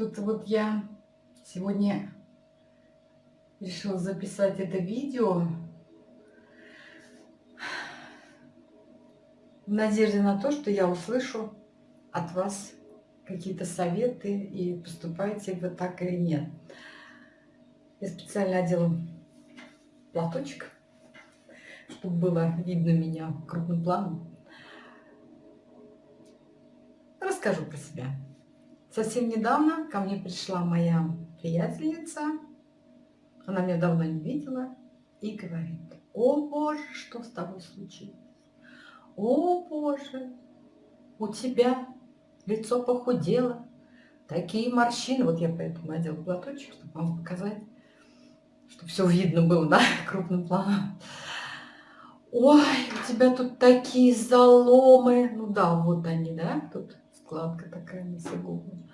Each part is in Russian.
Что-то вот я сегодня решила записать это видео в надежде на то, что я услышу от вас какие-то советы и поступаете вы так или нет. Я специально одела платочек, чтобы было видно меня крупным планом. Расскажу про себя. Совсем недавно ко мне пришла моя приятельница, она меня давно не видела, и говорит, о боже, что с тобой случилось? О боже, у тебя лицо похудело, такие морщины. Вот я поэтому надела платочек, чтобы вам показать, чтобы все видно было, да, крупным планом. Ой, у тебя тут такие заломы. Ну да, вот они, да, тут складка такая носогубная.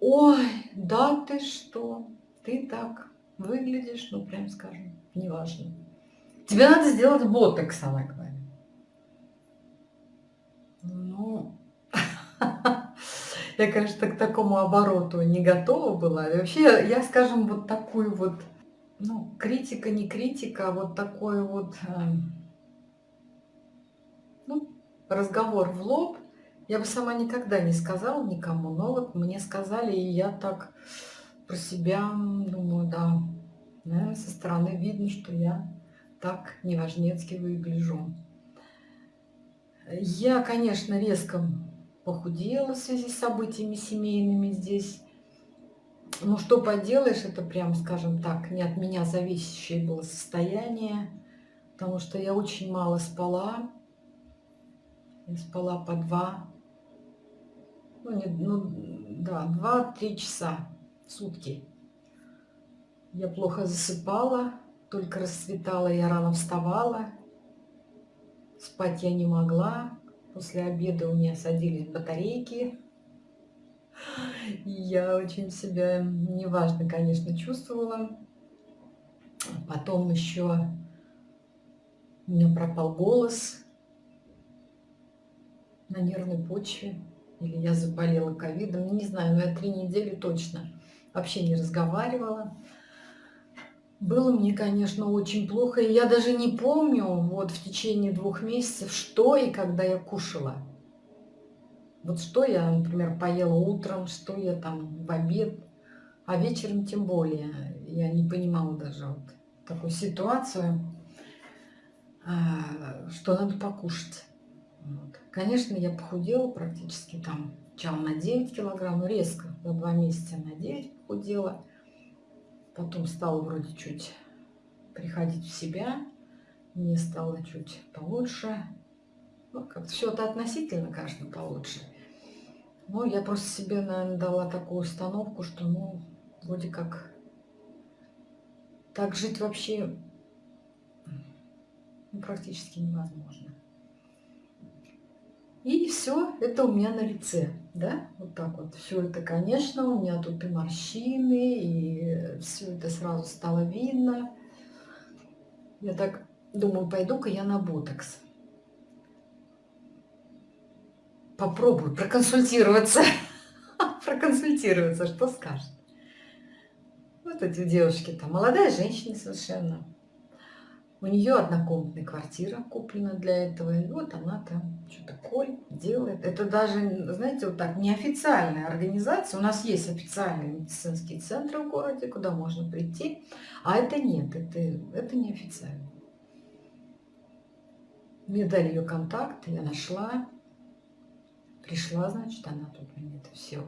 Ой, да ты что, ты так выглядишь, ну прям скажем, неважно. Тебе надо сделать ботокс, она говорит. Ну, я, конечно, к такому обороту не готова была. И вообще, я, скажем, вот такую вот, ну, критика, не критика, а вот такой вот, э, ну, разговор в лоб – я бы сама никогда не сказала никому, но вот мне сказали, и я так про себя думаю, да, наверное, со стороны видно, что я так неважнецки выгляжу. Я, конечно, резко похудела в связи с событиями семейными здесь. Но что поделаешь, это прям, скажем так, не от меня зависящее было состояние, потому что я очень мало спала. Я спала по два ну, не, ну да, 2-3 часа в сутки. Я плохо засыпала, только расцветала, я рано вставала. Спать я не могла. После обеда у меня садились батарейки. И я очень себя неважно, конечно, чувствовала. Потом еще у меня пропал голос на нервной почве или я заболела ковидом, не знаю, но я три недели точно вообще не разговаривала. Было мне, конечно, очень плохо, и я даже не помню вот в течение двух месяцев, что и когда я кушала. Вот что я, например, поела утром, что я там в обед, а вечером тем более. Я не понимала даже вот такую ситуацию, а, что надо покушать. Вот. Конечно, я похудела практически там, сначала на 9 килограмм, резко, за два месяца на 9 похудела. Потом стала вроде чуть приходить в себя, мне стало чуть получше. Ну, как все это относительно, конечно, получше. Но я просто себе, наверное, дала такую установку, что, ну, вроде как так жить вообще ну, практически невозможно. И все это у меня на лице, да, вот так вот. Все это, конечно, у меня тут и морщины, и все это сразу стало видно. Я так думаю, пойду-ка я на ботокс. Попробую проконсультироваться. Проконсультироваться, что скажет. Вот эти девушки там, молодая женщина совершенно. У нее однокомнатная квартира куплена для этого. И вот она там что-то коль делает. Это даже, знаете, вот так, неофициальная организация. У нас есть официальные медицинские центры в городе, куда можно прийти. А это нет, это, это неофициально. Мне дали ее контакт, я нашла. Пришла, значит, она тут мне это все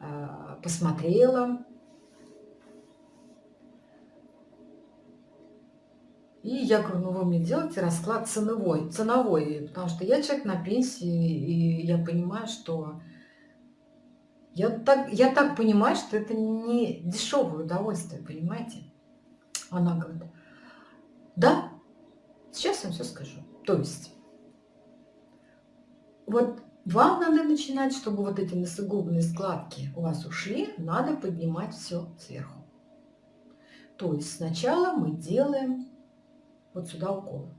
а, посмотрела И я говорю, ну вы мне делаете расклад ценовой, ценовой, потому что я человек на пенсии, и я понимаю, что я так, я так понимаю, что это не дешевое удовольствие, понимаете? Она говорит, да, сейчас я вам все скажу. То есть, вот вам надо начинать, чтобы вот эти носогубные складки у вас ушли, надо поднимать все сверху. То есть сначала мы делаем вот сюда укол,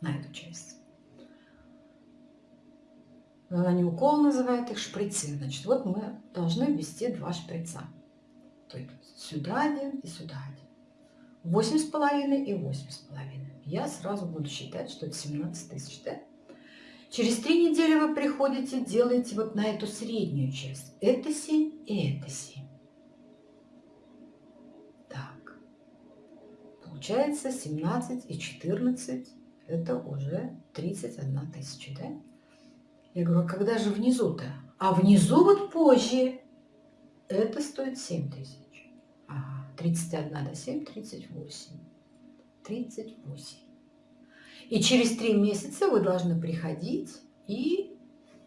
на эту часть. Они укол называют их шприцы. Значит, вот мы должны ввести два шприца. То есть сюда один и сюда один. Восемь с половиной и восемь с половиной. Я сразу буду считать, что это 17 тысяч, да? Через три недели вы приходите, делаете вот на эту среднюю часть. Это 7 и это 7. Получается 17 и 14. Это уже 31 тысяча, да? Я говорю, а когда же внизу-то? А внизу вот позже. Это стоит 7 тысяч. Ага, 31 до 7, 38. 38. И через три месяца вы должны приходить и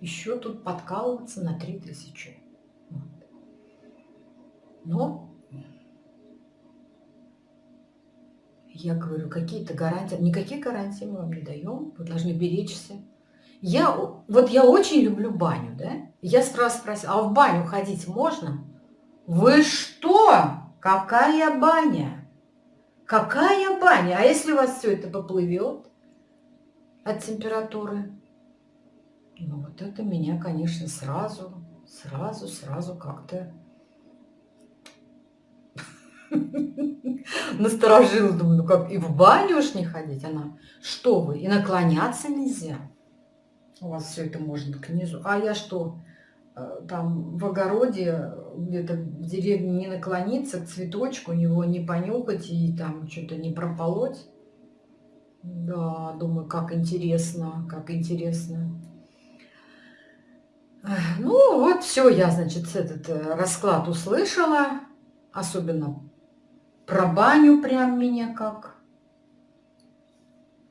еще тут подкалываться на 3000. Вот. Но я говорю, какие-то гарантии, никаких гарантий мы вам не даем, вы должны беречься. Я, вот я очень люблю баню, да? Я сразу спросила, а в баню ходить можно? Вы что? Какая баня? Какая баня? А если у вас все это поплывет? от температуры. Ну вот это меня, конечно, сразу, сразу, сразу как-то насторожило. Думаю, ну как, и в баню уж не ходить? Она, что вы, и наклоняться нельзя? У вас все это можно к низу. А я что, э, там в огороде, где-то в деревне не наклониться к цветочку, него не понюхать и там что-то не прополоть? Да, думаю, как интересно, как интересно. Ну, вот все, я, значит, этот э, расклад услышала. Особенно про баню прям меня как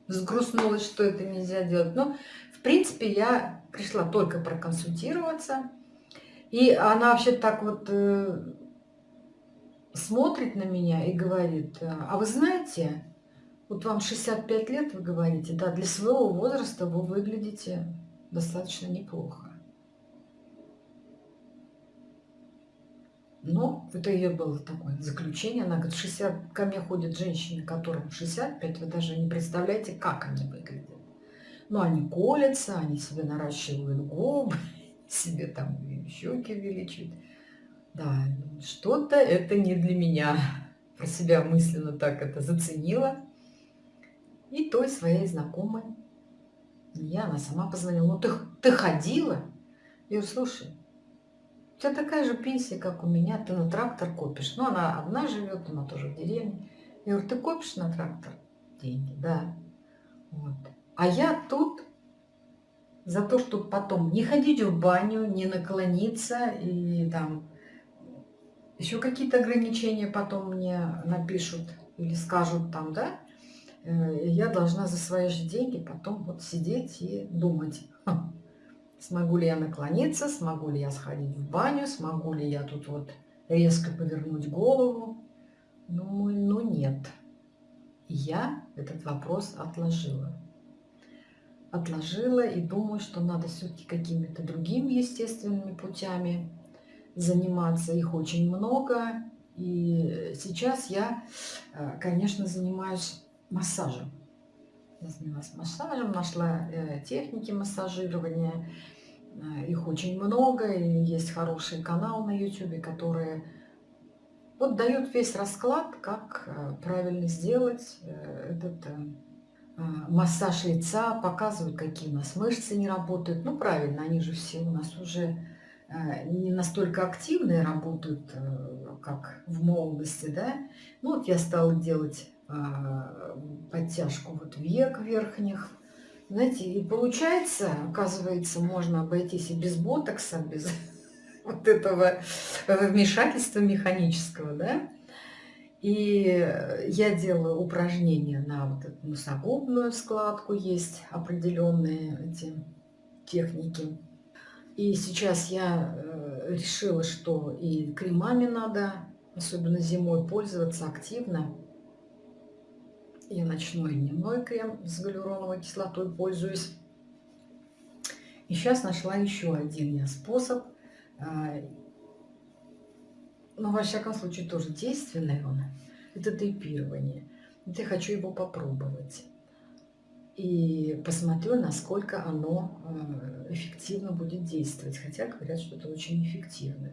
сгрустнулось, что это нельзя делать. Но, в принципе, я пришла только проконсультироваться. И она вообще так вот э, смотрит на меня и говорит, а вы знаете, вот вам 65 лет, вы говорите, да, для своего возраста вы выглядите достаточно неплохо. Но это ее было такое заключение. Она говорит, 60, ко мне ходят женщины, которым 65, вы даже не представляете, как они выглядят. Ну, они колятся, они себе наращивают губы, себе там щеки увеличивают. Да, что-то это не для меня. Про себя мысленно так это заценила. И той своей знакомой. Я, она сама позвонила. Ну, ты, ты ходила? Я говорю, слушай, у тебя такая же пенсия, как у меня, ты на трактор копишь. Ну, она одна живет, она тоже в деревне. Я говорю, ты копишь на трактор деньги? Да. Вот. А я тут за то, чтобы потом не ходить в баню, не наклониться и там еще какие-то ограничения потом мне напишут или скажут там, да, Э, я должна за свои же деньги потом вот сидеть и думать, смогу ли я наклониться, смогу ли я сходить в баню, смогу ли я тут вот резко повернуть голову. Ну, ну нет. Я этот вопрос отложила. Отложила и думаю, что надо все-таки какими-то другими естественными путями заниматься. Их очень много. И сейчас я, э, конечно, занимаюсь массажем. Я занялась массажем, нашла э, техники массажирования. Э, их очень много, и есть хороший канал на YouTube, которые вот дают весь расклад, как э, правильно сделать этот массаж лица, показывают, какие у нас мышцы не работают. Ну, правильно, они же все у нас уже не настолько активные работают, как в молодости, да. Ну, вот я стала делать подтяжку вот век верхних. Знаете, и получается, оказывается, можно обойтись и без ботокса, без вот этого вмешательства механического, да. И я делаю упражнения на вот эту носогубную складку, есть определенные эти техники. И сейчас я э, решила, что и кремами надо, особенно зимой, пользоваться активно. Я ночной и дневной крем с галероновой кислотой пользуюсь. И сейчас нашла еще один я способ. А, но, во всяком случае, тоже действенный он. Это тейпирование. Вот я хочу его попробовать. и посмотрю, насколько оно э, эффективно будет действовать. Хотя говорят, что это очень эффективно.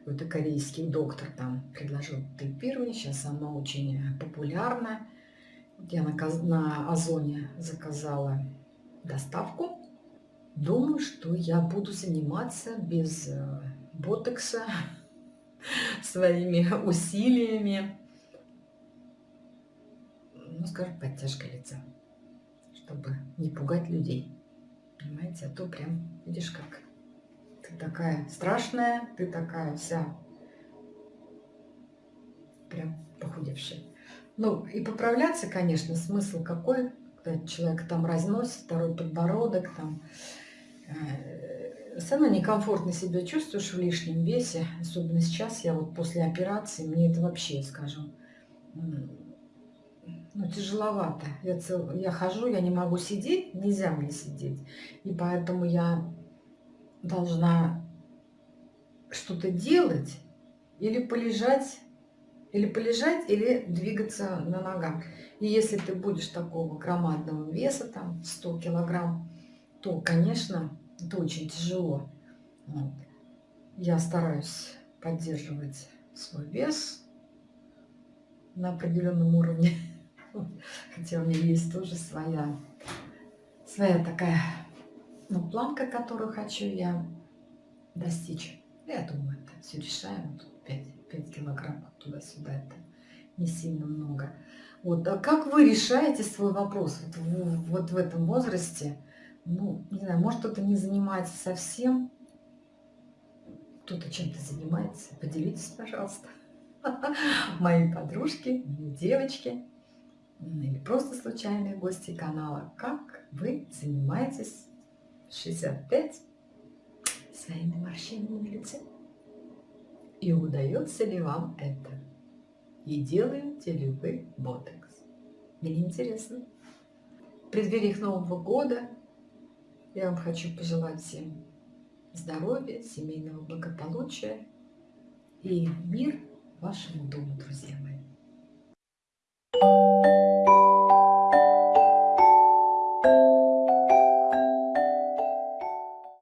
Какой-то корейский доктор там предложил тейпирование, сейчас оно очень популярно. Я на, на Озоне заказала доставку. Думаю, что я буду заниматься без э, ботокса, своими усилиями. Ну, скажем, подтяжка лица чтобы не пугать людей. Понимаете, а то прям, видишь, как ты такая страшная, ты такая вся прям похудевшая. Ну, и поправляться, конечно, смысл какой, когда человек там разносит, второй подбородок, там, э, все равно некомфортно себя чувствуешь в лишнем весе, особенно сейчас, я вот после операции, мне это вообще, скажем, ну, тяжеловато. Я, цел... я хожу, я не могу сидеть, нельзя мне сидеть. И поэтому я должна что-то делать или полежать, или полежать, или двигаться на ногах. И если ты будешь такого громадного веса, там 100 килограмм, то, конечно, это очень тяжело. Вот. Я стараюсь поддерживать свой вес на определенном уровне. Хотя у меня есть тоже своя, своя такая, ну, планка, которую хочу я достичь. Я думаю, это все решаем. Тут 5, 5 килограмм туда-сюда, это не сильно много. Вот, а как вы решаете свой вопрос вот, в, вот в этом возрасте? Ну, не знаю, может кто-то не занимается совсем, кто-то чем-то занимается. Поделитесь, пожалуйста. Мои подружки, девочки или просто случайные гости канала, как вы занимаетесь 65 своими морщинами на лице. И удается ли вам это? И делаете ли вы ботекс? Мне интересно. В преддвериях Нового года я вам хочу пожелать всем здоровья, семейного благополучия и мир вашему дому, друзья мои.